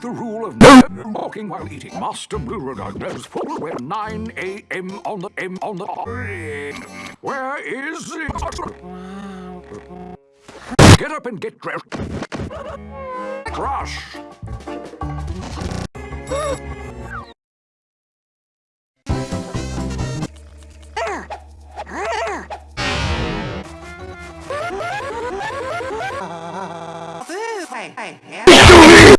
The rule of never walking while eating. Master Beauregard knows full well 9 a.m. on the M on the Where is it? Get up and get dressed. はい。はい。